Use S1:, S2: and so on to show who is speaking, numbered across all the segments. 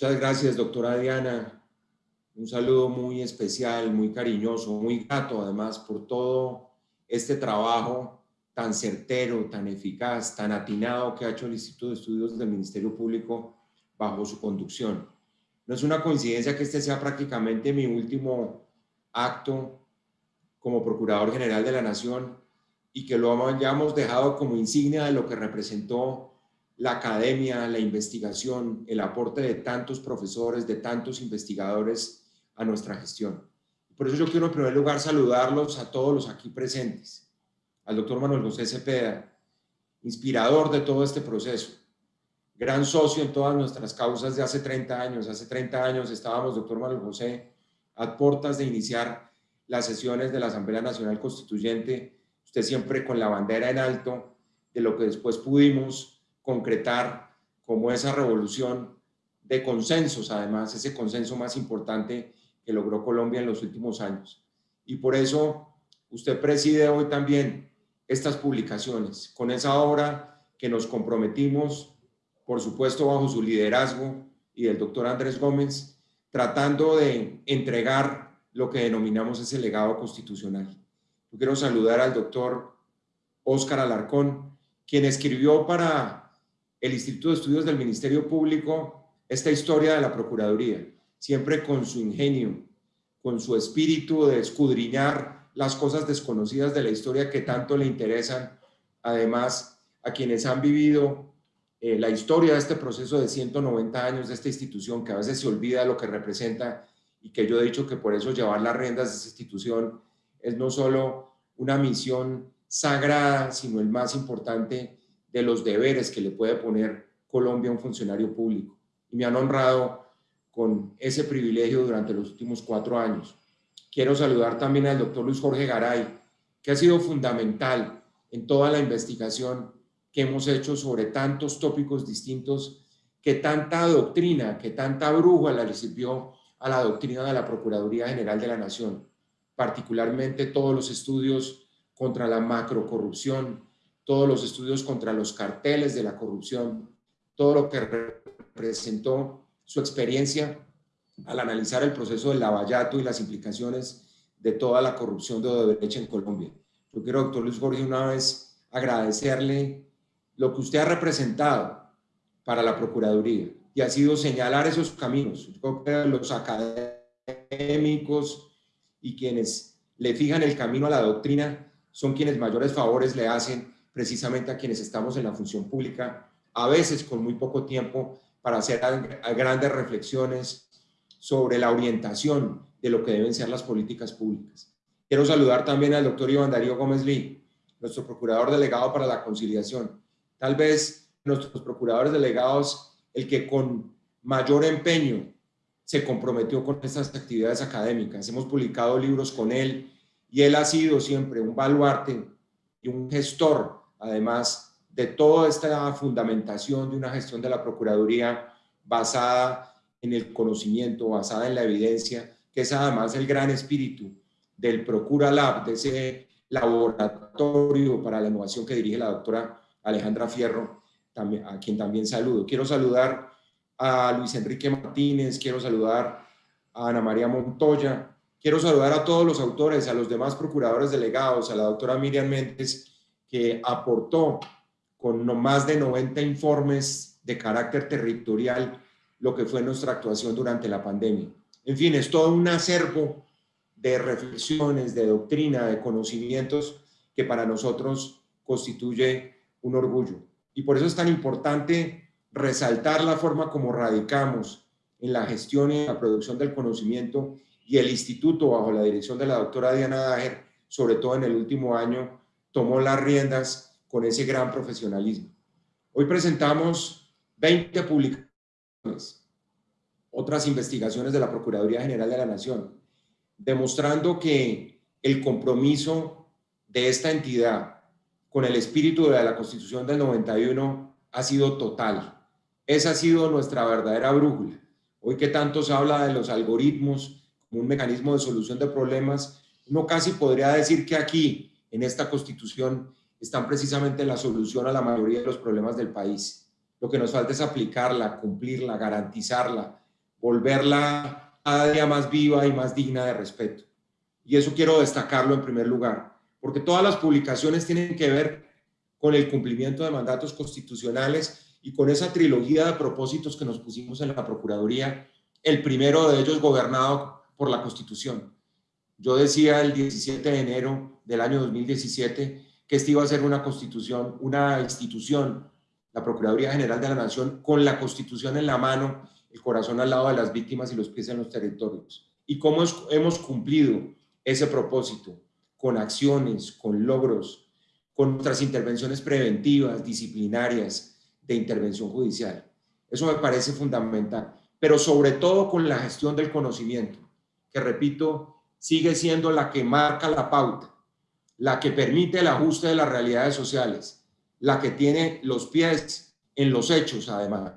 S1: Muchas gracias, doctora Diana. Un saludo muy especial, muy cariñoso, muy grato además por todo este trabajo tan certero, tan eficaz, tan atinado que ha hecho el Instituto de Estudios del Ministerio Público bajo su conducción. No es una coincidencia que este sea prácticamente mi último acto como Procurador General de la Nación y que lo hayamos dejado como insignia de lo que representó la academia, la investigación, el aporte de tantos profesores, de tantos investigadores a nuestra gestión. Por eso yo quiero en primer lugar saludarlos a todos los aquí presentes, al doctor Manuel José Cepeda, inspirador de todo este proceso, gran socio en todas nuestras causas de hace 30 años. Hace 30 años estábamos, doctor Manuel José, a puertas de iniciar las sesiones de la Asamblea Nacional Constituyente, usted siempre con la bandera en alto de lo que después pudimos concretar como esa revolución de consensos, además, ese consenso más importante que logró Colombia en los últimos años. Y por eso usted preside hoy también estas publicaciones, con esa obra que nos comprometimos por supuesto bajo su liderazgo y del doctor Andrés Gómez, tratando de entregar lo que denominamos ese legado constitucional. Yo quiero saludar al doctor Óscar Alarcón, quien escribió para el Instituto de Estudios del Ministerio Público esta historia de la Procuraduría, siempre con su ingenio, con su espíritu de escudriñar las cosas desconocidas de la historia que tanto le interesan, además a quienes han vivido eh, la historia de este proceso de 190 años de esta institución, que a veces se olvida lo que representa y que yo he dicho que por eso llevar las riendas de esta institución es no solo una misión sagrada, sino el más importante de los deberes que le puede poner Colombia a un funcionario público. Y me han honrado con ese privilegio durante los últimos cuatro años. Quiero saludar también al doctor Luis Jorge Garay, que ha sido fundamental en toda la investigación que hemos hecho sobre tantos tópicos distintos, que tanta doctrina, que tanta brújula le sirvió a la doctrina de la Procuraduría General de la Nación, particularmente todos los estudios contra la macrocorrupción, todos los estudios contra los carteles de la corrupción, todo lo que representó su experiencia al analizar el proceso del lavallato y las implicaciones de toda la corrupción de derecha en Colombia. Yo quiero, doctor Luis Jorge, una vez agradecerle lo que usted ha representado para la Procuraduría y ha sido señalar esos caminos. Yo creo que los académicos y quienes le fijan el camino a la doctrina son quienes mayores favores le hacen precisamente a quienes estamos en la función pública, a veces con muy poco tiempo para hacer grandes reflexiones sobre la orientación de lo que deben ser las políticas públicas. Quiero saludar también al doctor Iván Darío Gómez Lee, nuestro procurador delegado para la conciliación, tal vez nuestros procuradores delegados, el que con mayor empeño se comprometió con estas actividades académicas. Hemos publicado libros con él y él ha sido siempre un baluarte y un gestor, además, de toda esta fundamentación de una gestión de la Procuraduría basada en el conocimiento, basada en la evidencia, que es además el gran espíritu del Procura Lab, de ese laboratorio para la innovación que dirige la doctora Alejandra Fierro, a quien también saludo. Quiero saludar a Luis Enrique Martínez, quiero saludar a Ana María Montoya, quiero saludar a todos los autores, a los demás procuradores delegados, a la doctora Miriam Méndez, que aportó con no más de 90 informes de carácter territorial lo que fue nuestra actuación durante la pandemia. En fin, es todo un acervo de reflexiones, de doctrina, de conocimientos que para nosotros constituye un orgullo. Y por eso es tan importante resaltar la forma como radicamos en la gestión y en la producción del conocimiento y el instituto bajo la dirección de la doctora Diana Dager, sobre todo en el último año, tomó las riendas con ese gran profesionalismo. Hoy presentamos 20 publicaciones, otras investigaciones de la Procuraduría General de la Nación, demostrando que el compromiso de esta entidad con el espíritu de la Constitución del 91 ha sido total. Esa ha sido nuestra verdadera brújula. Hoy que tanto se habla de los algoritmos como un mecanismo de solución de problemas, uno casi podría decir que aquí, en esta Constitución, están precisamente la solución a la mayoría de los problemas del país. Lo que nos falta es aplicarla, cumplirla, garantizarla, volverla cada día más viva y más digna de respeto. Y eso quiero destacarlo en primer lugar, porque todas las publicaciones tienen que ver con el cumplimiento de mandatos constitucionales y con esa trilogía de propósitos que nos pusimos en la Procuraduría, el primero de ellos gobernado por la Constitución. Yo decía el 17 de enero del año 2017 que esta iba a ser una constitución, una institución, la Procuraduría General de la Nación, con la Constitución en la mano, el corazón al lado de las víctimas y los pies en los territorios. Y cómo hemos cumplido ese propósito con acciones, con logros, con nuestras intervenciones preventivas, disciplinarias, de intervención judicial. Eso me parece fundamental, pero sobre todo con la gestión del conocimiento, que repito, sigue siendo la que marca la pauta, la que permite el ajuste de las realidades sociales, la que tiene los pies en los hechos además.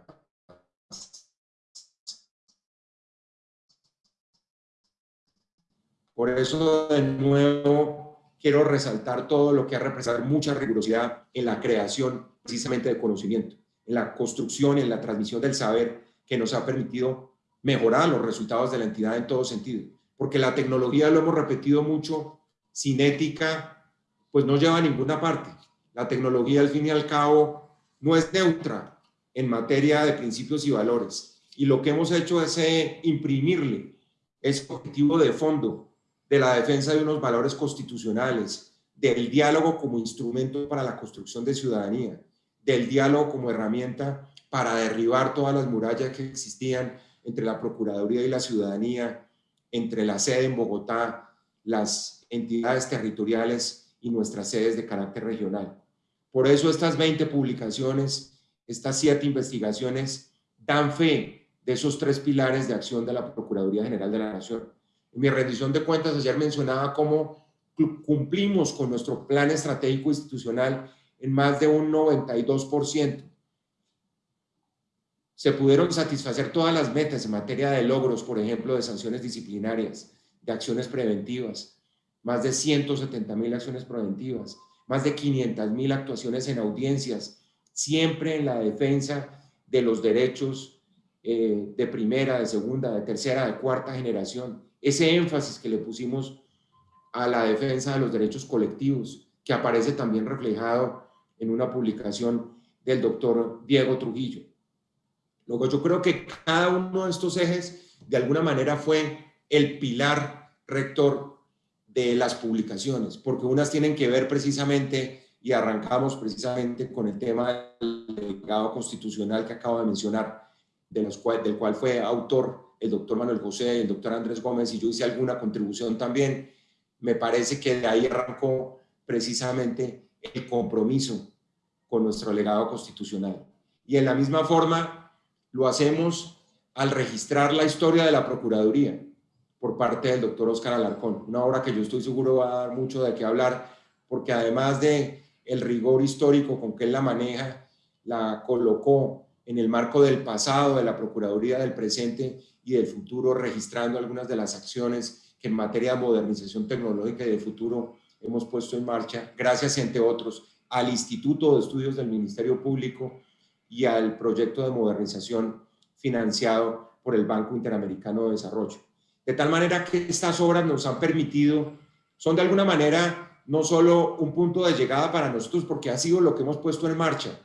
S1: Por eso, de nuevo, quiero resaltar todo lo que ha representado mucha rigurosidad en la creación precisamente de conocimiento, en la construcción en la transmisión del saber que nos ha permitido mejorar los resultados de la entidad en todo sentido. Porque la tecnología, lo hemos repetido mucho, sin ética, pues no lleva a ninguna parte. La tecnología, al fin y al cabo, no es neutra en materia de principios y valores. Y lo que hemos hecho es eh, imprimirle ese objetivo de fondo de la defensa de unos valores constitucionales, del diálogo como instrumento para la construcción de ciudadanía, del diálogo como herramienta para derribar todas las murallas que existían entre la Procuraduría y la ciudadanía, entre la sede en Bogotá, las entidades territoriales y nuestras sedes de carácter regional. Por eso estas 20 publicaciones, estas siete investigaciones, dan fe de esos tres pilares de acción de la Procuraduría General de la Nación en mi rendición de cuentas ayer mencionaba cómo cumplimos con nuestro plan estratégico institucional en más de un 92%. Se pudieron satisfacer todas las metas en materia de logros, por ejemplo, de sanciones disciplinarias, de acciones preventivas, más de 170 mil acciones preventivas, más de 500 mil actuaciones en audiencias, siempre en la defensa de los derechos eh, de primera, de segunda, de tercera, de cuarta generación, ese énfasis que le pusimos a la defensa de los derechos colectivos, que aparece también reflejado en una publicación del doctor Diego Trujillo. Luego yo creo que cada uno de estos ejes de alguna manera fue el pilar rector de las publicaciones, porque unas tienen que ver precisamente, y arrancamos precisamente con el tema del legado constitucional que acabo de mencionar, de los del cual fue autor el doctor Manuel José y el doctor Andrés Gómez y yo hice alguna contribución también, me parece que de ahí arrancó precisamente el compromiso con nuestro legado constitucional. Y en la misma forma lo hacemos al registrar la historia de la Procuraduría por parte del doctor Oscar Alarcón, una obra que yo estoy seguro va a dar mucho de qué hablar, porque además de el rigor histórico con que él la maneja, la colocó en el marco del pasado, de la Procuraduría del presente y del futuro, registrando algunas de las acciones que en materia de modernización tecnológica y de futuro hemos puesto en marcha, gracias, entre otros, al Instituto de Estudios del Ministerio Público y al proyecto de modernización financiado por el Banco Interamericano de Desarrollo. De tal manera que estas obras nos han permitido, son de alguna manera no solo un punto de llegada para nosotros, porque ha sido lo que hemos puesto en marcha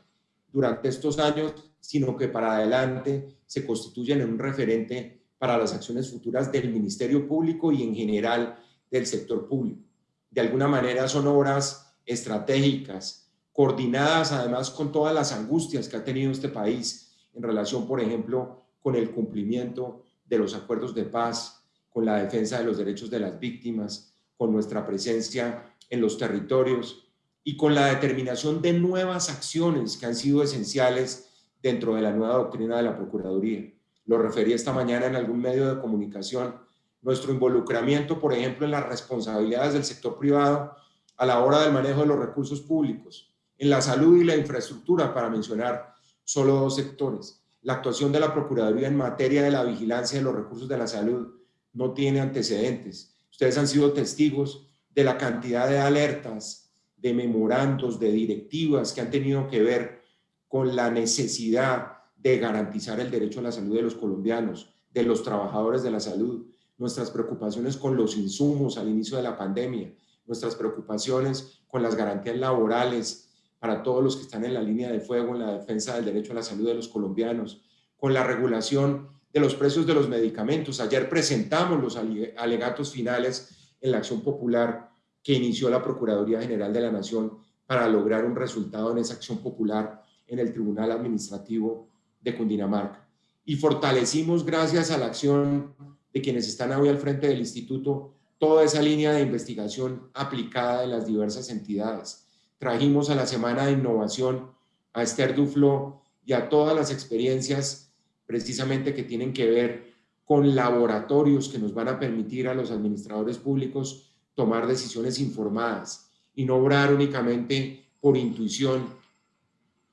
S1: durante estos años, sino que para adelante se constituyen en un referente para las acciones futuras del Ministerio Público y en general del sector público. De alguna manera son obras estratégicas, coordinadas además con todas las angustias que ha tenido este país en relación, por ejemplo, con el cumplimiento de los acuerdos de paz, con la defensa de los derechos de las víctimas, con nuestra presencia en los territorios y con la determinación de nuevas acciones que han sido esenciales dentro de la nueva doctrina de la Procuraduría. Lo referí esta mañana en algún medio de comunicación. Nuestro involucramiento, por ejemplo, en las responsabilidades del sector privado a la hora del manejo de los recursos públicos, en la salud y la infraestructura, para mencionar solo dos sectores. La actuación de la Procuraduría en materia de la vigilancia de los recursos de la salud no tiene antecedentes. Ustedes han sido testigos de la cantidad de alertas, de memorandos, de directivas que han tenido que ver con la necesidad de garantizar el derecho a la salud de los colombianos, de los trabajadores de la salud, nuestras preocupaciones con los insumos al inicio de la pandemia, nuestras preocupaciones con las garantías laborales para todos los que están en la línea de fuego en la defensa del derecho a la salud de los colombianos, con la regulación de los precios de los medicamentos. Ayer presentamos los alegatos finales en la acción popular que inició la Procuraduría General de la Nación para lograr un resultado en esa acción popular en el Tribunal Administrativo de Cundinamarca. Y fortalecimos, gracias a la acción de quienes están hoy al frente del instituto, toda esa línea de investigación aplicada en las diversas entidades. Trajimos a la Semana de Innovación a Esther Duflo y a todas las experiencias precisamente que tienen que ver con laboratorios que nos van a permitir a los administradores públicos tomar decisiones informadas y no obrar únicamente por intuición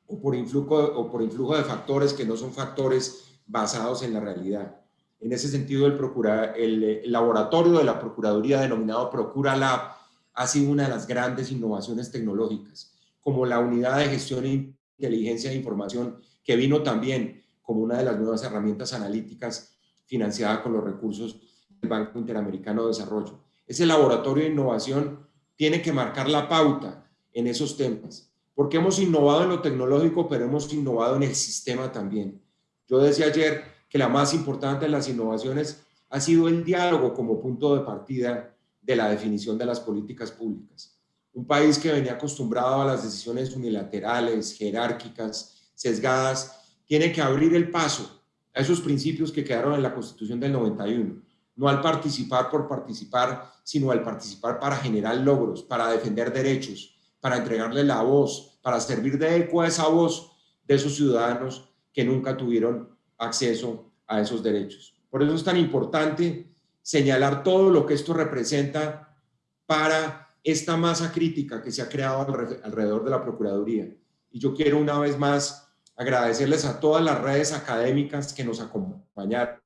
S1: o por influjo, o por influjo de factores que no son factores basados en la realidad. En ese sentido, el, procura, el, laboratorio de la Procuraduría denominado Procura Lab ha sido una de las grandes innovaciones tecnológicas, como la unidad de gestión e inteligencia de información que vino también como una de las nuevas herramientas analíticas financiada con los recursos del Banco Interamericano de Desarrollo. Ese laboratorio de innovación tiene que marcar la pauta en esos temas, porque hemos innovado en lo tecnológico, pero hemos innovado en el sistema también. Yo decía ayer que la más importante de las innovaciones ha sido el diálogo como punto de partida de la definición de las políticas públicas. Un país que venía acostumbrado a las decisiones unilaterales, jerárquicas, sesgadas, tiene que abrir el paso a esos principios que quedaron en la Constitución del 91 no al participar por participar, sino al participar para generar logros, para defender derechos, para entregarle la voz, para servir de eco a esa voz de esos ciudadanos que nunca tuvieron acceso a esos derechos. Por eso es tan importante señalar todo lo que esto representa para esta masa crítica que se ha creado alrededor de la Procuraduría. Y yo quiero una vez más agradecerles a todas las redes académicas que nos acompañaron,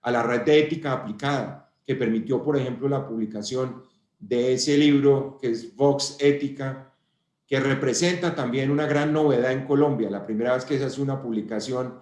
S1: a la red de ética aplicada, que permitió, por ejemplo, la publicación de ese libro que es Vox Ética, que representa también una gran novedad en Colombia, la primera vez que se hace una publicación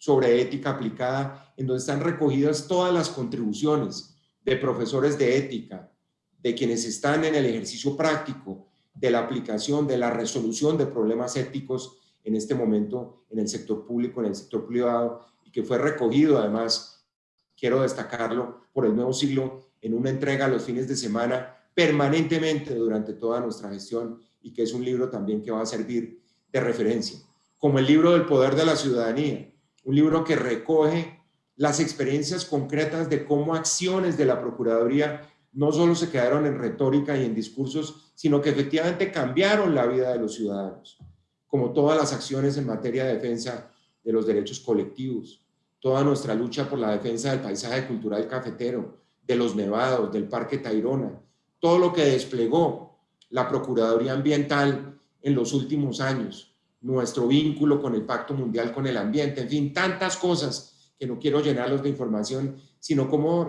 S1: sobre ética aplicada, en donde están recogidas todas las contribuciones de profesores de ética, de quienes están en el ejercicio práctico de la aplicación, de la resolución de problemas éticos en este momento en el sector público, en el sector privado, y que fue recogido además quiero destacarlo, por el nuevo siglo en una entrega a los fines de semana permanentemente durante toda nuestra gestión y que es un libro también que va a servir de referencia. Como el libro del poder de la ciudadanía, un libro que recoge las experiencias concretas de cómo acciones de la Procuraduría no solo se quedaron en retórica y en discursos, sino que efectivamente cambiaron la vida de los ciudadanos, como todas las acciones en materia de defensa de los derechos colectivos, toda nuestra lucha por la defensa del paisaje cultural cafetero, de los nevados, del Parque Tayrona, todo lo que desplegó la Procuraduría Ambiental en los últimos años, nuestro vínculo con el Pacto Mundial con el Ambiente, en fin, tantas cosas que no quiero llenarlos de información, sino como,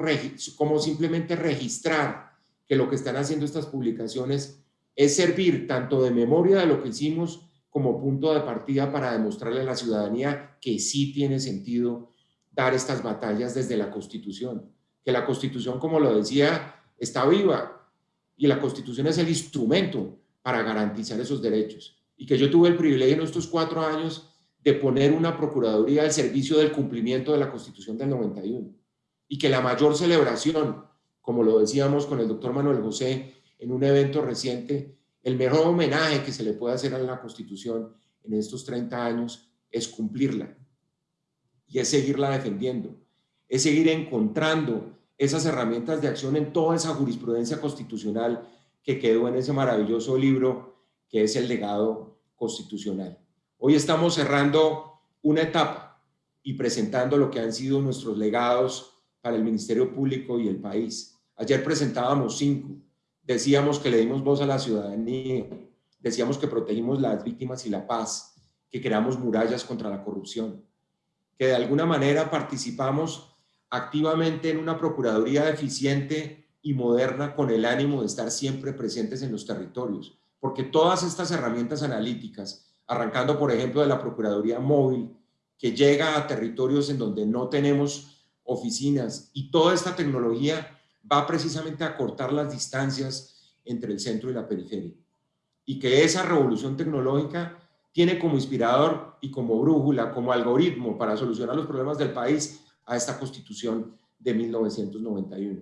S1: como simplemente registrar que lo que están haciendo estas publicaciones es servir tanto de memoria de lo que hicimos como punto de partida para demostrarle a la ciudadanía que sí tiene sentido dar estas batallas desde la Constitución, que la Constitución, como lo decía, está viva y la Constitución es el instrumento para garantizar esos derechos. Y que yo tuve el privilegio en estos cuatro años de poner una Procuraduría al servicio del cumplimiento de la Constitución del 91. Y que la mayor celebración, como lo decíamos con el doctor Manuel José en un evento reciente, el mejor homenaje que se le puede hacer a la Constitución en estos 30 años es cumplirla, y es seguirla defendiendo, es seguir encontrando esas herramientas de acción en toda esa jurisprudencia constitucional que quedó en ese maravilloso libro que es el legado constitucional. Hoy estamos cerrando una etapa y presentando lo que han sido nuestros legados para el Ministerio Público y el país. Ayer presentábamos cinco. Decíamos que le dimos voz a la ciudadanía, decíamos que protegimos las víctimas y la paz, que creamos murallas contra la corrupción, que de alguna manera participamos activamente en una Procuraduría eficiente y moderna con el ánimo de estar siempre presentes en los territorios, porque todas estas herramientas analíticas, arrancando por ejemplo de la Procuraduría Móvil, que llega a territorios en donde no tenemos oficinas y toda esta tecnología va precisamente a cortar las distancias entre el centro y la periferia. Y que esa revolución tecnológica tiene como inspirador y como brújula, como algoritmo para solucionar los problemas del país a esta constitución de 1991.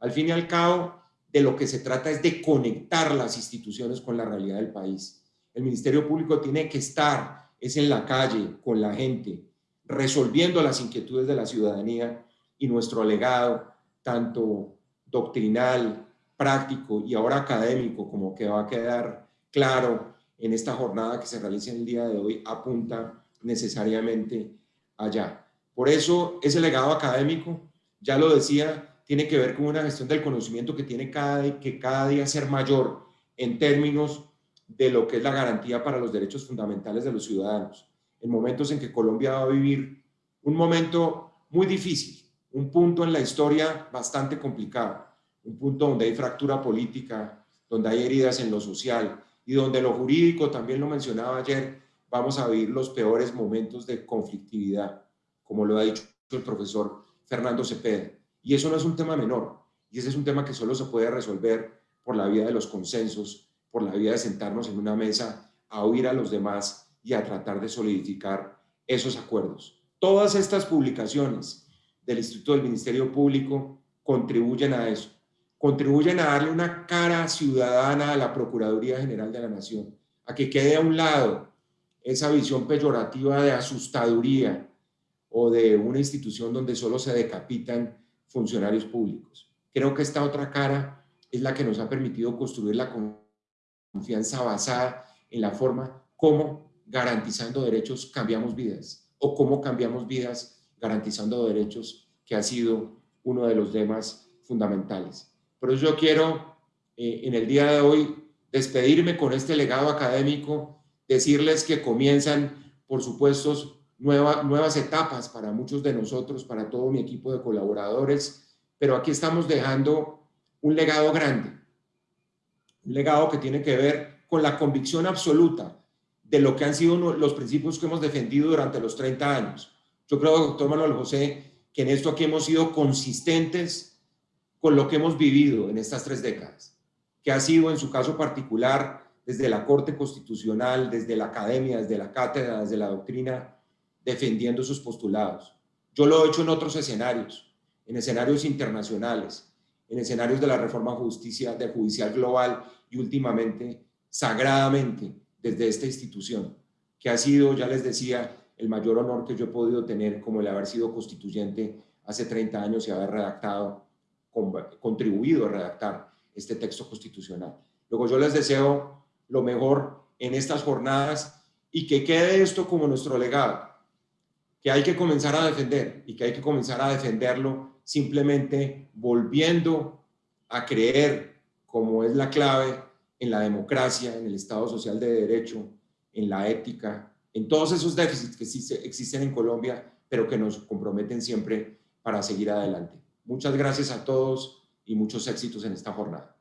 S1: Al fin y al cabo, de lo que se trata es de conectar las instituciones con la realidad del país. El Ministerio Público tiene que estar, es en la calle, con la gente, resolviendo las inquietudes de la ciudadanía y nuestro legado, tanto doctrinal, práctico y ahora académico, como que va a quedar claro en esta jornada que se realiza en el día de hoy, apunta necesariamente allá. Por eso ese legado académico, ya lo decía, tiene que ver con una gestión del conocimiento que tiene cada, que cada día ser mayor en términos de lo que es la garantía para los derechos fundamentales de los ciudadanos. En momentos en que Colombia va a vivir un momento muy difícil, un punto en la historia bastante complicado, un punto donde hay fractura política, donde hay heridas en lo social y donde lo jurídico, también lo mencionaba ayer, vamos a vivir los peores momentos de conflictividad, como lo ha dicho el profesor Fernando Cepeda. Y eso no es un tema menor, y ese es un tema que solo se puede resolver por la vía de los consensos, por la vía de sentarnos en una mesa a oír a los demás y a tratar de solidificar esos acuerdos. Todas estas publicaciones del Instituto del Ministerio Público contribuyen a eso, contribuyen a darle una cara ciudadana a la Procuraduría General de la Nación, a que quede a un lado esa visión peyorativa de asustaduría o de una institución donde solo se decapitan funcionarios públicos. Creo que esta otra cara es la que nos ha permitido construir la confianza basada en la forma como garantizando derechos cambiamos vidas o cómo cambiamos vidas garantizando derechos que ha sido uno de los temas fundamentales. Por eso yo quiero eh, en el día de hoy despedirme con este legado académico, decirles que comienzan, por supuesto, nuevas etapas para muchos de nosotros, para todo mi equipo de colaboradores, pero aquí estamos dejando un legado grande, un legado que tiene que ver con la convicción absoluta de lo que han sido los principios que hemos defendido durante los 30 años. Yo creo, doctor Manuel José, que en esto aquí hemos sido consistentes con lo que hemos vivido en estas tres décadas, que ha sido en su caso particular desde la Corte Constitucional, desde la academia, desde la cátedra, desde la doctrina, defendiendo sus postulados. Yo lo he hecho en otros escenarios, en escenarios internacionales, en escenarios de la reforma justicia, de judicial global y últimamente, sagradamente, desde esta institución, que ha sido, ya les decía, el mayor honor que yo he podido tener como el haber sido constituyente hace 30 años y haber redactado, contribuido a redactar este texto constitucional. Luego yo les deseo lo mejor en estas jornadas y que quede esto como nuestro legado, que hay que comenzar a defender y que hay que comenzar a defenderlo simplemente volviendo a creer, como es la clave, en la democracia, en el Estado Social de Derecho, en la ética, en todos esos déficits que existen en Colombia, pero que nos comprometen siempre para seguir adelante. Muchas gracias a todos y muchos éxitos en esta jornada.